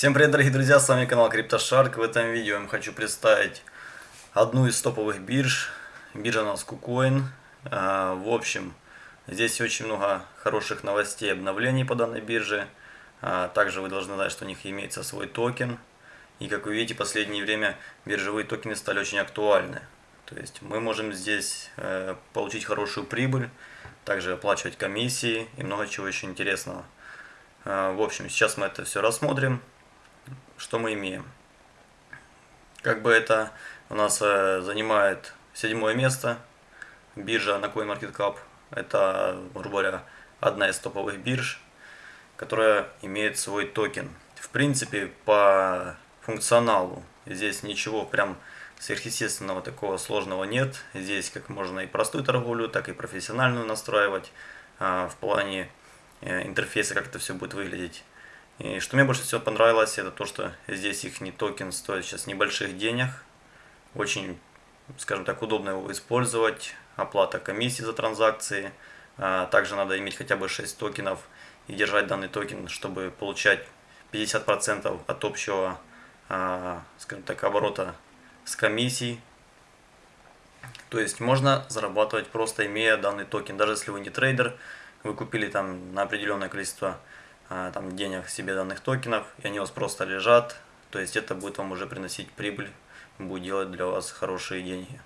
Всем привет, дорогие друзья, с вами канал CryptoShark. В этом видео я вам хочу представить одну из топовых бирж. Биржа у нас KuCoin. А, в общем, здесь очень много хороших новостей обновлений по данной бирже. А, также вы должны знать, что у них имеется свой токен. И как вы видите, в последнее время биржевые токены стали очень актуальны. То есть мы можем здесь э, получить хорошую прибыль, также оплачивать комиссии и много чего еще интересного. А, в общем, сейчас мы это все рассмотрим что мы имеем? Как бы это у нас э, занимает седьмое место биржа на CoinMarketCap. Это, грубо говоря, одна из топовых бирж, которая имеет свой токен. В принципе, по функционалу здесь ничего прям сверхъестественного такого сложного нет. Здесь как можно и простую торговлю, так и профессиональную настраивать а, в плане э, интерфейса, как это все будет выглядеть. И что мне больше всего понравилось, это то, что здесь их не токен стоит сейчас небольших денег. Очень, скажем так, удобно его использовать. Оплата комиссии за транзакции. А, также надо иметь хотя бы 6 токенов и держать данный токен, чтобы получать 50% от общего, а, скажем так, оборота с комиссией. То есть можно зарабатывать просто имея данный токен. Даже если вы не трейдер, вы купили там на определенное количество там, денег себе данных токенов, и они у вас просто лежат, то есть это будет вам уже приносить прибыль, будет делать для вас хорошие деньги.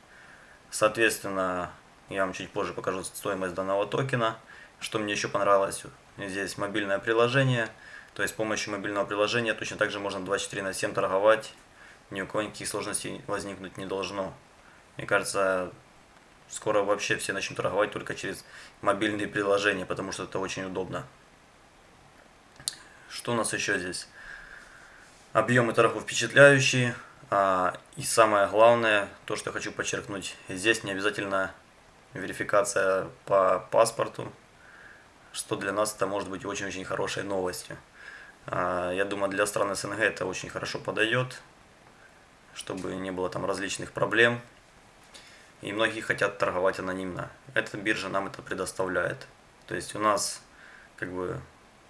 Соответственно, я вам чуть позже покажу стоимость данного токена. Что мне еще понравилось, здесь мобильное приложение, то есть с помощью мобильного приложения точно так же можно 24 на 7 торговать, ни у кого никаких сложностей возникнуть не должно. Мне кажется, скоро вообще все начнут торговать только через мобильные приложения, потому что это очень удобно. Что у нас еще здесь? Объемы торгов впечатляющие. А, и самое главное, то, что хочу подчеркнуть, здесь не обязательно верификация по паспорту, что для нас это может быть очень-очень хорошей новостью. А, я думаю, для стран СНГ это очень хорошо подойдет, чтобы не было там различных проблем. И многие хотят торговать анонимно. Эта биржа нам это предоставляет. То есть у нас как бы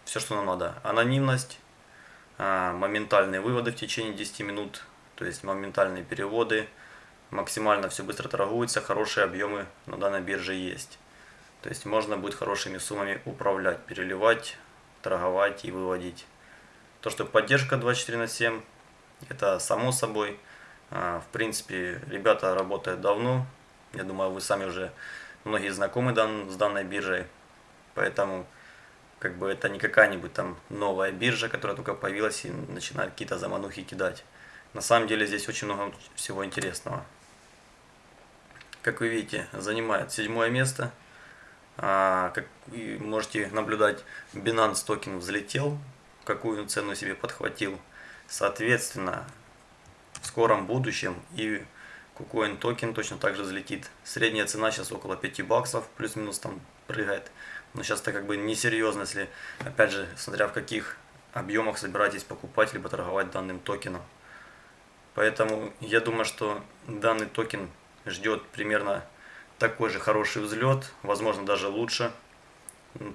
все, что нам надо. Анонимность, а, моментальные выводы в течение 10 минут, то есть моментальные переводы, максимально все быстро торгуется, хорошие объемы на данной бирже есть. То есть можно будет хорошими суммами управлять, переливать, торговать и выводить. То, что поддержка 24 на 7, это само собой. А, в принципе, ребята работают давно. Я думаю, вы сами уже многие знакомы с данной биржей. Поэтому как бы это не какая-нибудь там новая биржа, которая только появилась и начинает какие-то заманухи кидать. На самом деле здесь очень много всего интересного. Как вы видите, занимает седьмое место. А, как можете наблюдать, Binance токен взлетел, какую цену себе подхватил. Соответственно, в скором будущем и KuCoin токен точно так же взлетит. Средняя цена сейчас около 5 баксов, плюс-минус там прыгает. Но сейчас это как бы несерьезно, если, опять же, смотря в каких объемах собираетесь покупать либо торговать данным токеном. Поэтому я думаю, что данный токен ждет примерно такой же хороший взлет, возможно даже лучше.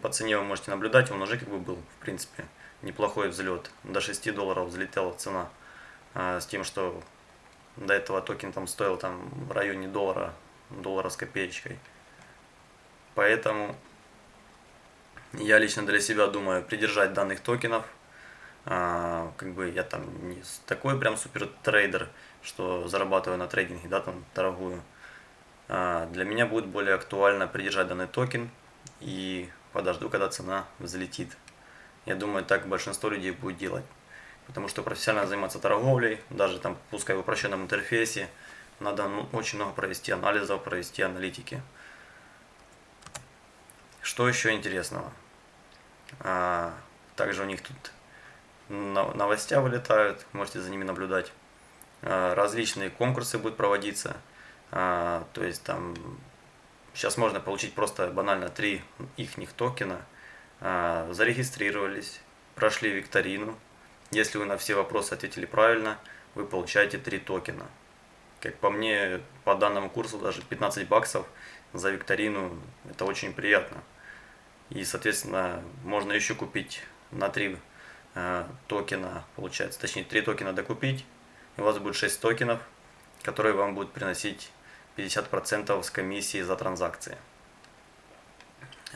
По цене вы можете наблюдать, он уже как бы был, в принципе, неплохой взлет. До 6 долларов взлетела цена. А, с тем, что до этого токен там стоил там в районе доллара, доллара с копеечкой. Поэтому я лично для себя думаю придержать данных токенов. А, как бы я там не такой прям супер трейдер, что зарабатываю на трейдинге, да, там торгую. А, для меня будет более актуально придержать данный токен и подожду, когда цена взлетит. Я думаю, так большинство людей будет делать. Потому что профессионально заниматься торговлей, даже там, пускай в упрощенном интерфейсе, надо ну, очень много провести анализов, провести аналитики. Что еще интересного? А, также у них тут новостя вылетают, можете за ними наблюдать. А, различные конкурсы будут проводиться. А, то есть там сейчас можно получить просто банально три их токена. А, зарегистрировались, прошли викторину. Если вы на все вопросы ответили правильно, вы получаете три токена. Как по мне, по данному курсу даже 15 баксов за викторину, это очень приятно. И, соответственно, можно еще купить на 3 э, токена, получается, точнее 3 токена докупить, и у вас будет 6 токенов, которые вам будут приносить 50% с комиссии за транзакции.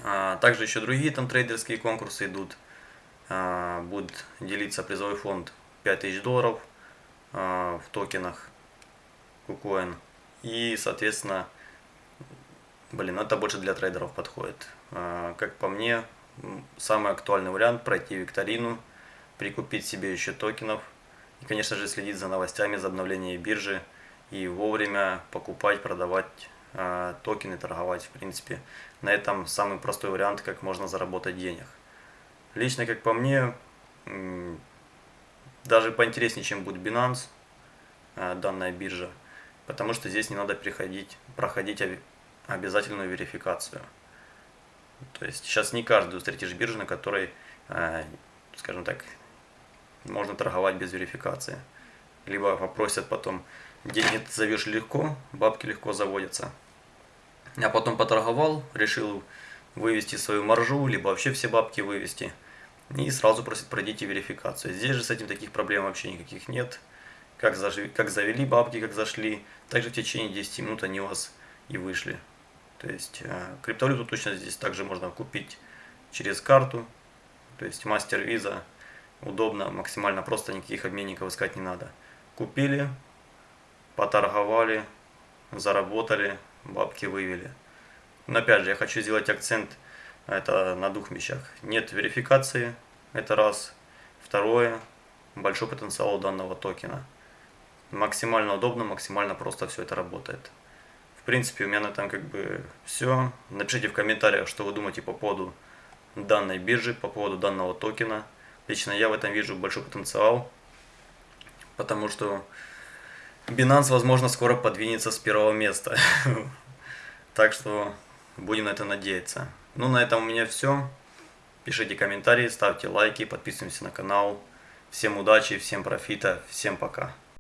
А, также еще другие там трейдерские конкурсы идут. А, будет делиться призовой фонд 5000 долларов а, в токенах KuCoin. И, соответственно, блин, это больше для трейдеров подходит. Как по мне, самый актуальный вариант пройти викторину, прикупить себе еще токенов и, конечно же, следить за новостями, за обновлением биржи и вовремя покупать, продавать э, токены, торговать. В принципе, на этом самый простой вариант, как можно заработать денег. Лично, как по мне, даже поинтереснее, чем будет Binance, э, данная биржа, потому что здесь не надо приходить, проходить обязательную верификацию. То есть сейчас не каждую встретишь биржу, на которой, э, скажем так, можно торговать без верификации. Либо попросят потом, деньги зовешь легко, бабки легко заводятся. А потом поторговал, решил вывести свою маржу, либо вообще все бабки вывести. И сразу просит пройдите верификацию. Здесь же с этим таких проблем вообще никаких нет. Как, зажи, как завели бабки, как зашли, также в течение 10 минут они у вас и вышли. То есть э, криптовалюту точно здесь также можно купить через карту. То есть мастер виза удобно, максимально просто, никаких обменников искать не надо. Купили, поторговали, заработали, бабки вывели. Но опять же, я хочу сделать акцент это на двух вещах. Нет верификации, это раз. Второе, большой потенциал у данного токена. Максимально удобно, максимально просто все это работает. В принципе, у меня на этом как бы все. Напишите в комментариях, что вы думаете по поводу данной биржи, по поводу данного токена. Лично я в этом вижу большой потенциал, потому что Binance, возможно, скоро подвинется с первого места. Так что будем на это надеяться. Ну, на этом у меня все. Пишите комментарии, ставьте лайки, подписываемся на канал. Всем удачи, всем профита, всем пока.